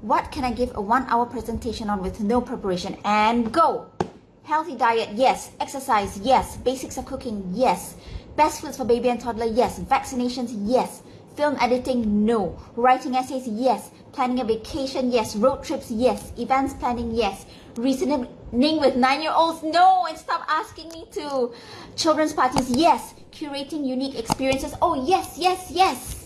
What can I give a one hour presentation on with no preparation? And go! Healthy diet, yes. Exercise, yes. Basics of cooking, yes. Best foods for baby and toddler, yes. Vaccinations, yes. Film editing, no. Writing essays, yes. Planning a vacation, yes. Road trips, yes. Events planning, yes. Reasoning with nine-year-olds, no. And stop asking me to. Children's parties, yes. Curating unique experiences, oh yes, yes, yes.